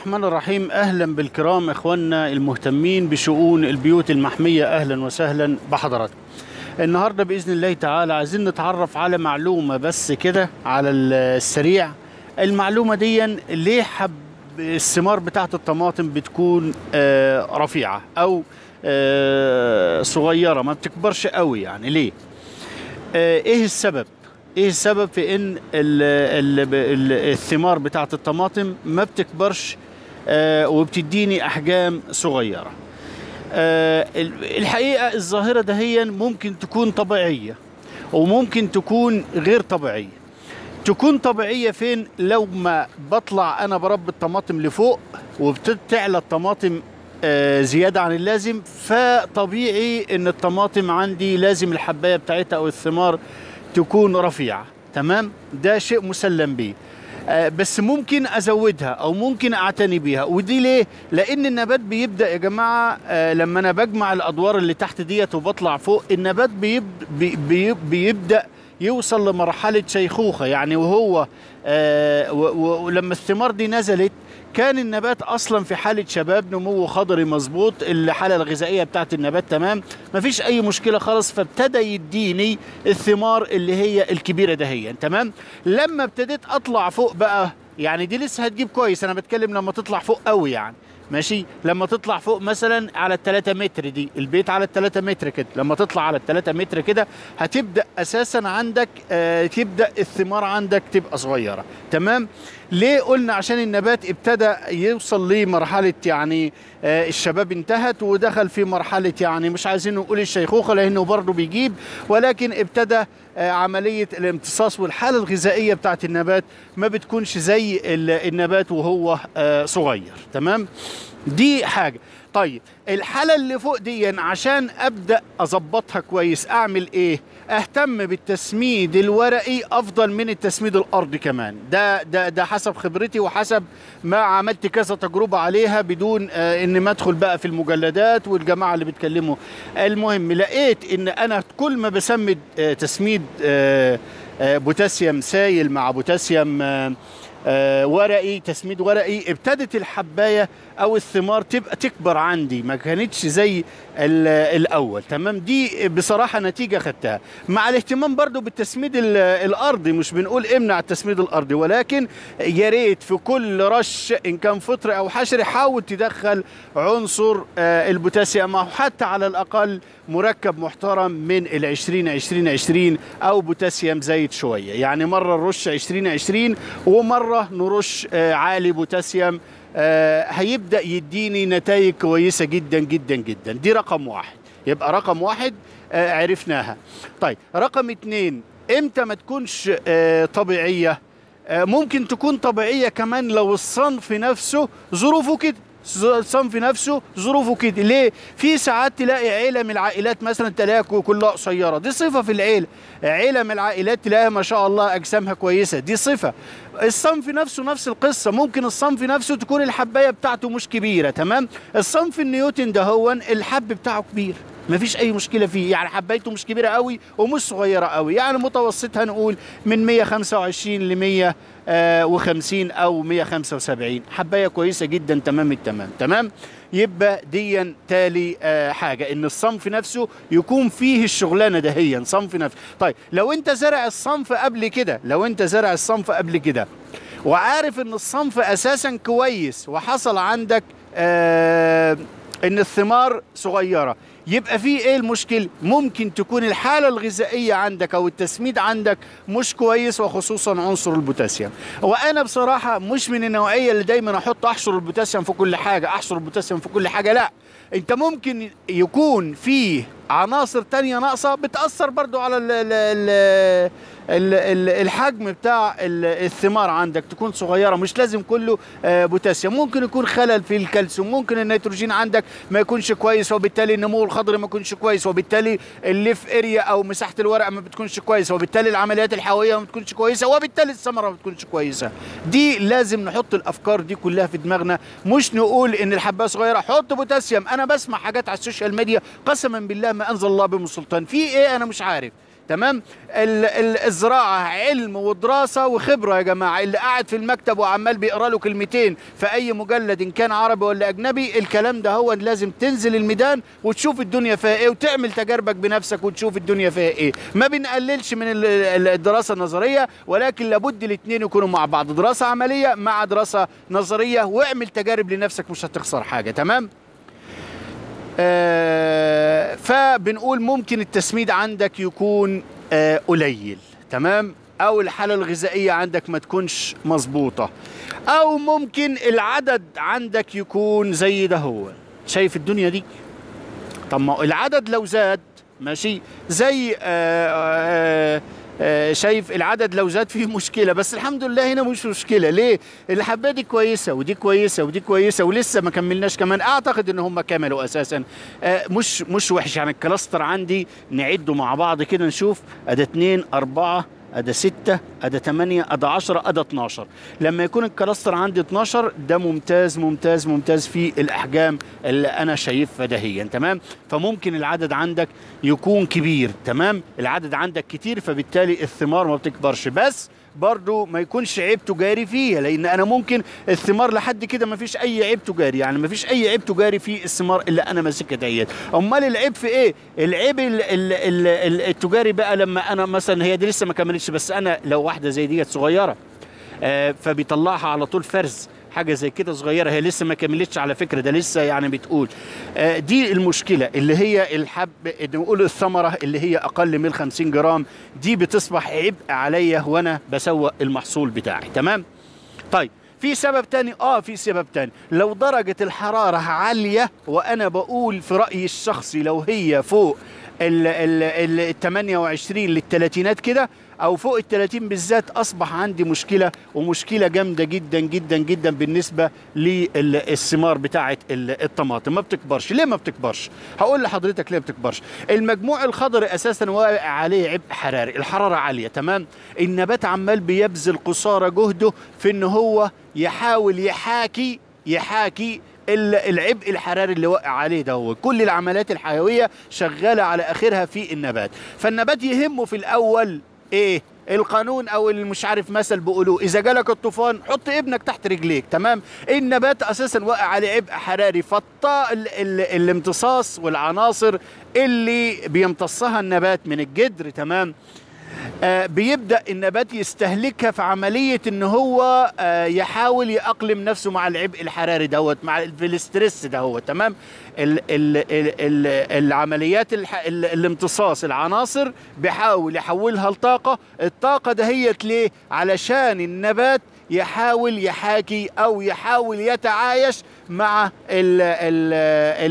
الرحمن الرحيم أهلا بالكرام إخواننا المهتمين بشؤون البيوت المحمية أهلا وسهلا بحضراتكم. النهارده بإذن الله تعالى عايزين نتعرف على معلومة بس كده على السريع المعلومة دي ليه حب الثمار بتاعت الطماطم بتكون آه، رفيعة أو آه، صغيرة ما بتكبرش قوي يعني ليه؟ آه، إيه السبب؟ إيه السبب في إن ال ال ال الثمار بتاعت الطماطم ما بتكبرش وبتديني أحجام صغيرة. آه ال- الحقيقة الظاهرة دهيا ممكن تكون طبيعية وممكن تكون غير طبيعية. تكون طبيعية فين؟ لو ما بطلع أنا بربي الطماطم لفوق وبتعلى الطماطم آه، زيادة عن اللازم فطبيعي إن الطماطم عندي لازم الحباية بتاعتها أو الثمار تكون رفيعة تمام؟ ده شيء مسلم به آه، بس ممكن أزودها أو ممكن أعتني بيها. ودي ليه؟ لأن النبات بيبدأ يا جماعة آه، لما أنا بجمع الأدوار اللي تحت ديت وبطلع فوق النبات بيب بي بي بيبدأ يوصل لمرحلة شيخوخة. يعني وهو آه، ولما الثمار دي نزلت كان النبات أصلا في حالة شباب نمو خضري مظبوط الحالة الغذائية بتاعت النبات تمام مفيش أي مشكلة خالص. فابتدى يديني الثمار اللي هي الكبيرة دهيا تمام؟ لما ابتديت أطلع فوق بقى يعني دي لسه هتجيب كويس أنا بتكلم لما تطلع فوق قوي يعني. ماشي؟ لما تطلع فوق مثلا على التلاتة متر دي البيت على التلاتة متر كده لما تطلع على التلاتة متر كده هتبدأ أساسا عندك آه تبدأ الثمار عندك تبقى صغيرة. تمام؟ ليه قلنا؟ عشان النبات ابتدى يوصل لمرحلة يعني آه الشباب انتهت ودخل في مرحلة يعني مش عايزين نقول الشيخوخة لأنه برضه بيجيب ولكن ابتدى آه عملية الامتصاص والحالة الغذائية بتاعت النبات ما بتكونش زي ال- النبات وهو آه صغير تمام؟ دي حاجة. طيب الحالة اللي فوق دي عشان أبدأ أظبطها كويس أعمل إيه؟ أهتم بالتسميد الورقي أفضل من التسميد الأرضي كمان. ده ده ده حسب خبرتي وحسب ما عملت كذا تجربة عليها بدون آه إن ما أدخل بقى في المجلدات والجماعة اللي بيتكلموا. المهم لقيت إن أنا كل ما بسمد آه تسميد آه آه بوتاسيوم سايل مع بوتاسيوم آه، ورقي تسميد ورقي. ابتدت الحباية أو الثمار تبقى تكبر عندي ما كانتش زي ال- الأول. تمام؟ دي بصراحة نتيجة خدتها. مع الاهتمام برضو بالتسميد ال- الأرضي مش بنقول امنع التسميد الأرضي ولكن يا ريت في كل رش إن كان فطري أو حشري حاول تدخل عنصر آه، البوتاسيوم أو حتى على الأقل مركب محترم من ال 20 20 20 أو بوتاسيوم زايد شوية. يعني مرة نرش 20 20 ومرة نرش آه، عالي بوتاسيوم آه، هيبدأ يديني نتائج كويسة جدا جدا جدا. دي رقم واحد. يبقى رقم واحد آه، عرفناها. طيب رقم اتنين إمتى ما تكونش طبيعية؟ ممكن تكون طبيعية كمان لو الصنف نفسه ظروفه كده. الصنف نفسه ظروفه كده. ليه؟ في ساعات تلاقي عيله من العائلات مثلا تلاقيها كلها قصيرة. دي صفة في العيلة. عيله من العائلات تلاقيها ما شاء الله أجسامها كويسة. دي صفة. الصنف نفسه نفس القصة. ممكن الصنف نفسه تكون الحباية بتاعته مش كبيرة تمام؟ الصنف النيوتن ده هو الحب بتاعه كبير. مفيش أي مشكلة فيه. يعني حبايته مش كبيرة قوي ومش صغيرة قوي. يعني متوسطها نقول من 125 ل 150 أو 175 حباية كويسة جدا تمام التمام. تمام؟ يبقى ديا تالي آه حاجة إن الصنف نفسه يكون فيه الشغلانة دهيا صنف نفسه طيب لو أنت زرع الصنف قبل كده لو أنت زرع الصنف قبل كده وعارف إن الصنف أساسا كويس وحصل عندك آه إن الثمار صغيرة يبقى في إيه المشكل؟ ممكن تكون الحالة الغذائية عندك أو التسميد عندك مش كويس وخصوصا عنصر البوتاسيوم. وأنا بصراحة مش من النوعية اللي دايما أحط احشر البوتاسيوم في كل حاجة احشر البوتاسيوم في كل حاجة لا. أنت ممكن يكون فيه عناصر تانية ناقصة بتأثر برضو على ال ال ال ال ال الحجم بتاع ال- الثمار عندك تكون صغيرة مش لازم كله آه، بوتاسيوم. ممكن يكون خلل في الكالسيوم ممكن النيتروجين عندك ما يكونش كويس وبالتالي النمو الخضري ما يكونش كويس وبالتالي ال leaf area أو مساحة الورق ما بتكونش كويسة وبالتالي العمليات الحيوية ما بتكونش كويسة وبالتالي الثمرة ما بتكونش كويسة. دي لازم نحط الأفكار دي كلها في دماغنا. مش نقول إن الحباية صغيرة حط بوتاسيوم. أنا بسمع حاجات على ال social media قسما بالله ما أنزل الله بهم سلطان. في إيه؟ أنا مش عارف. تمام؟ ال- ال- الزراعة علم ودراسة وخبرة يا جماعة. اللي قاعد في المكتب وعمال بيقرأ له كلمتين في أي مجلد إن كان عربي ولا أجنبي الكلام ده هو لازم تنزل الميدان وتشوف الدنيا فيها إيه وتعمل تجاربك بنفسك وتشوف الدنيا فيها إيه. ما بنقللش من ال- ال- الدراسة النظرية ولكن لابد الاثنين يكونوا مع بعض. دراسة عملية مع دراسة نظرية واعمل تجارب لنفسك مش هتخسر حاجة. تمام؟ فبنقول ممكن التسميد عندك يكون آه، قليل. تمام؟ أو الحالة الغذائية عندك ما تكونش مظبوطة. أو ممكن العدد عندك يكون زي ده هو. شايف الدنيا دي؟ طب ما العدد لو زاد ماشي زي آه آه آه شايف العدد لو زاد فيه مشكلة بس الحمد لله هنا مش مشكلة. ليه؟ الحبايه دي كويسة ودي كويسة ودي كويسة ولسه ما كملناش كمان. أعتقد إن هم كملوا أساسا. آه مش مش وحش يعني. ال cluster عندي نعده مع بعض كده نشوف. أدي 2 4 ادي 6 ادي 8 ادي 10 ادي 12 لما يكون ال cluster عندي 12 ده ممتاز ممتاز ممتاز في الأحجام اللي أنا شايفها دهيا تمام؟ فممكن العدد عندك يكون كبير تمام؟ العدد عندك كتير فبالتالي الثمار ما بتكبرش. بس برضو ما يكونش عيب تجاري فيها لأن أنا ممكن الثمار لحد كده ما فيش أي عيب تجاري يعني ما فيش أي عيب تجاري في الثمار اللي أنا ماسكها ديت. أمال العيب في إيه؟ العيب ال ال ال ال التجاري بقى لما أنا مثلا هي دي لسه ما كملتش بس أنا لو واحدة زي ديت صغيرة آه فبيطلعها على طول فرز. حاجة زي كده صغيرة هي لسه ما كملتش على فكرة ده لسه يعني بتقول. آه دي المشكلة اللي هي الحب نقول الثمرة اللي هي أقل من 50 جرام دي بتصبح عبء عليا وأنا بسوق المحصول بتاعي. تمام؟ طيب في سبب تاني؟ آه في سبب تاني. لو درجة الحرارة عالية وأنا بقول في رأيي الشخصي لو هي فوق ال ال ال 28 للثلاثينات كده أو فوق ال 30 بالذات أصبح عندي مشكلة ومشكلة جامدة جدا جدا جدا بالنسبة للثمار بتاعة ال- الطماطم. ما بتكبرش. ليه ما بتكبرش؟ هقول لحضرتك ليه ما بتكبرش. المجموع الخضري أساسا واقع عليه عبء حراري. الحرارة عالية تمام؟ النبات عمال بيبذل قصارى جهده في إن هو يحاول يحاكي يحاكي ال- العبء الحراري اللي وقع عليه ده هو. كل العمليات الحيوية شغالة على آخرها في النبات. فالنبات يهمه في الأول إيه القانون أو مش عارف مثل بيقولوه إذا جالك الطوفان حط ابنك تحت رجليك تمام؟ النبات أساسا واقع عليه عبء حراري فالطاء ال- ال- الامتصاص والعناصر اللي بيمتصها النبات من الجدر تمام؟ بيبدأ النبات يستهلكها في عملية إن هو آه، يحاول يأقلم نفسه مع العبء الحراري دوت مع الاسترس دوت تمام؟ ال ال ال ال العمليات الح ال الامتصاص العناصر بيحاول يحولها لطاقة. الطاقة دهيت ليه؟ علشان النبات يحاول يحاكي أو يحاول يتعايش مع ال ال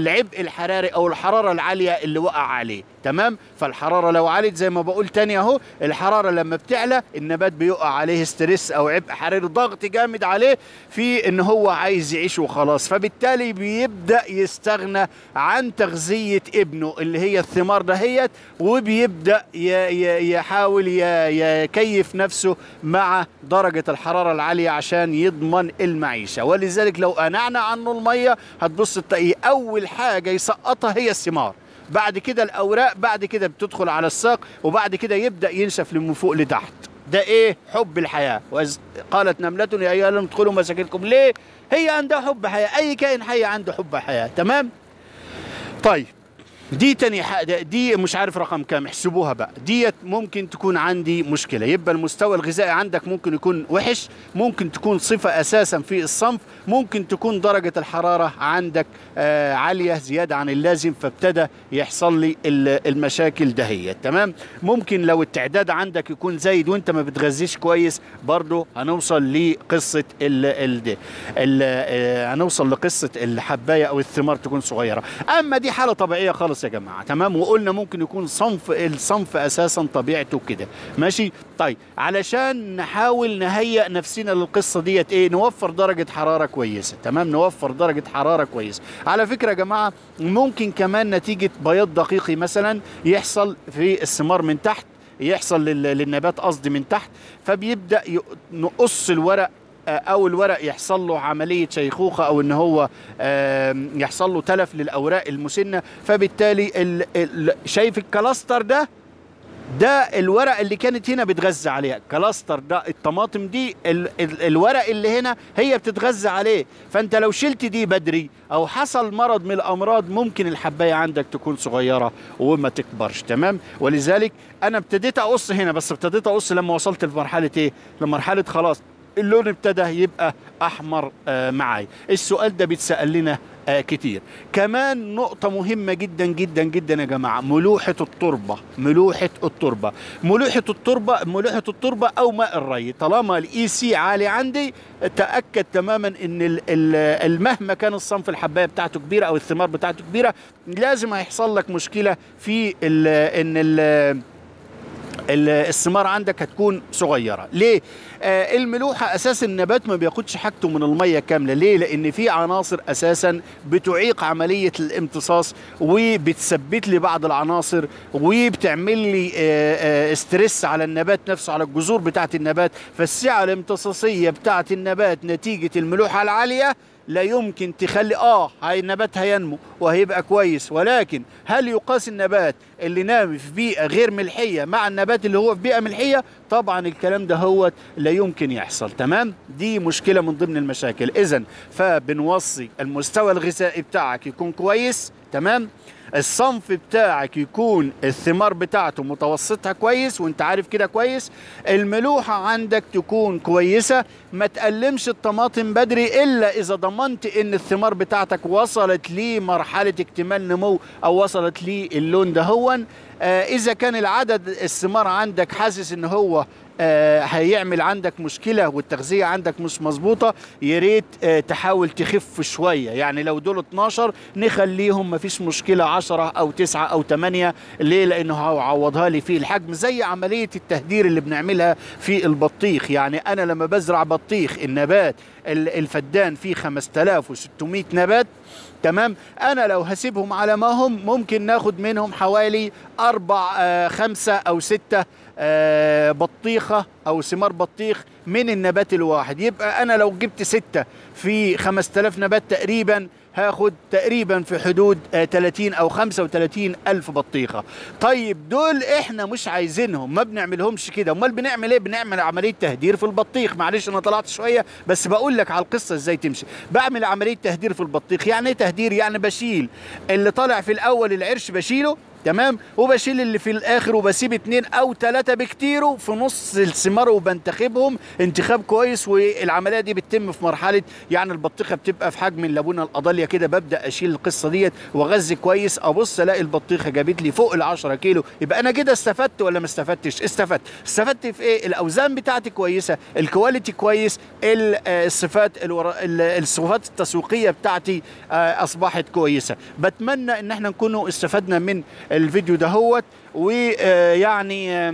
العبء الحراري أو الحرارة العالية اللي وقع عليه. تمام؟ فالحرارة لو علت زي ما بقول تاني أهو الحرارة لما بتعلى النبات بيقع عليه ستريس أو عبء حراري ضغط جامد عليه في إن هو عايز يعيش وخلاص. فبالتالي بيبدأ يستغنى عن تغذية ابنه اللي هي الثمار دهيت وبيبدأ يحاول يكيف نفسه مع درجة الحرارة العالية عشان يضمن المعيشة. ولذلك لو انعنا عنه المية هتبص تلاقيه أول حاجة يسقطها هي الثمار. بعد كده الأوراق بعد كده بتدخل على الساق وبعد كده يبدأ ينشف من فوق لتحت. ده إيه؟ حب الحياة. وإذ قالت نملة يا أيها الناس ادخلوا مساكنكم. ليه؟ هي عندها حب حياة. أي كائن حي عنده حب حياة. تمام؟ طيب. دي تاني دي مش عارف رقم كام احسبوها بقى. ديت ممكن تكون عندي مشكلة. يبقى المستوى الغذائي عندك ممكن يكون وحش ممكن تكون صفة أساسا في الصنف ممكن تكون درجة الحرارة عندك آه عالية زيادة عن اللازم فابتدى يحصل لي ال- المشاكل دهيت تمام؟ ممكن لو التعداد عندك يكون زايد وانت ما بتغذيش كويس برضو هنوصل لقصة ال ال آه، هنوصل لقصة الحباية أو الثمار تكون صغيرة. أما دي حالة طبيعية خالص. يا جماعة تمام؟ وقلنا ممكن يكون صنف الصنف أساسا طبيعته كده. ماشي؟ طيب علشان نحاول نهيئ نفسنا للقصة ديت إيه نوفر درجة حرارة كويسة. تمام؟ نوفر درجة حرارة كويسة. على فكرة يا جماعة ممكن كمان نتيجة بياض دقيقي مثلا يحصل في الثمار من تحت يحصل لل- للنبات قصدي من تحت فبيبدأ نقص الورق أو الورق يحصل له عملية شيخوخة أو إن هو يحصل له تلف للأوراق المسنة. فبالتالي ال- ال- شايف الكلاستر ده؟ ده الورق اللي كانت هنا بتغذى عليها. كلاستر ده الطماطم دي ال ال الورق اللي هنا هي بتتغذى عليه. فأنت لو شلت دي بدري أو حصل مرض من الأمراض ممكن الحباية عندك تكون صغيرة وما تكبرش. تمام؟ ولذلك أنا ابتديت أقص هنا بس ابتديت أقص لما وصلت لمرحلة إيه؟ لمرحلة خلاص. اللون ابتدى يبقى أحمر آه معاي. السؤال ده بيتسأل لنا آه كتير. كمان نقطة مهمة جدا جدا جدا يا جماعة. ملوحة التربة ملوحة التربة. ملوحة التربة ملوحة التربة أو ماء الري. طالما ال EC عالي عندي تأكد تماما ال- مهما كان الصنف الحباية بتاعته كبيرة أو الثمار بتاعته كبيرة لازم هيحصل لك مشكلة في ال- الثمار عندك هتكون صغيرة. ليه؟ آه الملوحة أساس النبات ما بياخدش حاجته من المية كاملة. ليه؟ لأن في عناصر أساسا بتعيق عملية الامتصاص وبتثبت لي بعض العناصر وبتعمل لي آه آه استرس على النبات نفسه على الجذور بتاعة النبات. فالسعة الامتصاصية بتاعة النبات نتيجة الملوحة العالية لا يمكن تخلي آه النبات هينمو وهيبقى كويس ولكن هل يقاس النبات اللي نامي في بيئة غير ملحية مع النبات اللي هو في بيئة ملحية؟ طبعا الكلام ده هو لا يمكن يحصل تمام؟ دي مشكلة من ضمن المشاكل. اذا فبنوصي المستوى الغذائي بتاعك يكون كويس تمام؟ الصنف بتاعك يكون الثمار بتاعته متوسطها كويس وانت عارف كده كويس الملوحة عندك تكون كويسة ما تقلمش الطماطم بدري إلا إذا ضمنت إن الثمار بتاعتك وصلت لمرحلة اكتمال نمو أو وصلت للون ده هون آه إذا كان العدد الثمار عندك حاسس إن هو هيعمل عندك مشكلة والتغذية عندك مش مظبوطة يا ريت آه تحاول تخف شوية. يعني لو دول 12 نخليهم مفيش مشكلة 10 أو 9 أو 8 ليه؟ لأنه هعوضها لي في الحجم زي عملية التهدير اللي بنعملها في البطيخ. يعني أنا لما بزرع بطيخ النبات ال- الفدان فيه 5600 نبات تمام؟ أنا لو هسيبهم على ما هم ممكن ناخد منهم حوالي أربع آه خمسة أو ستة آه بطيخة أو ثمار بطيخ من النبات الواحد. يبقى أنا لو جبت ستة في 5000 نبات تقريبا هاخد تقريبا في حدود آه 30 أو 35 ألف بطيخة. طيب دول إحنا مش عايزينهم ما بنعملهمش كده. أمال بنعمل إيه؟ بنعمل عملية تهدير في البطيخ. معلش أنا طلعت شوية بس بقول لك على القصة إزاي تمشي. بعمل عملية تهدير في البطيخ. يعني إيه تهدير؟ يعني بشيل. اللي طالع في الأول العرش بشيله تمام؟ وبشيل اللي في الآخر وبسيب اتنين أو تلاتة بكتيره في نص الثمار وبنتخبهم. انتخاب كويس والعملية دي بتتم في مرحلة يعني البطيخة بتبقى في حجم الليمونة القضاليه كده. ببدأ أشيل القصة ديت وأغذي كويس. أبص ألاقي البطيخة جابت لي فوق ال 10 كيلو. يبقى أنا كده استفدت ولا ما استفدتش؟ استفدت. استفدت في إيه؟ الأوزان بتاعتي كويسة الكواليتي كويس آه، الصفات الورا- ال- الصفات التسويقية بتاعتي آه، أصبحت كويسة. بتمنى إن إحنا نكونوا استفدنا من الفيديو دهوت ويعني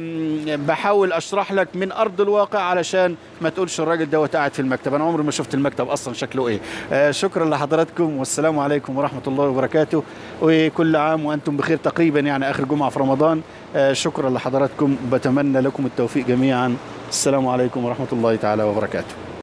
بحاول أشرح لك من أرض الواقع علشان ما تقولش الراجل دوت قاعد في المكتب. أنا عمري ما شفت المكتب أصلا شكله إيه. آه، شكرا لحضراتكم والسلام عليكم ورحمة الله وبركاته. وكل عام وأنتم بخير تقريبا يعني آخر جمعة في رمضان. آه، شكرا لحضراتكم وبتمنى لكم التوفيق جميعا. السلام عليكم ورحمة الله تعالى وبركاته.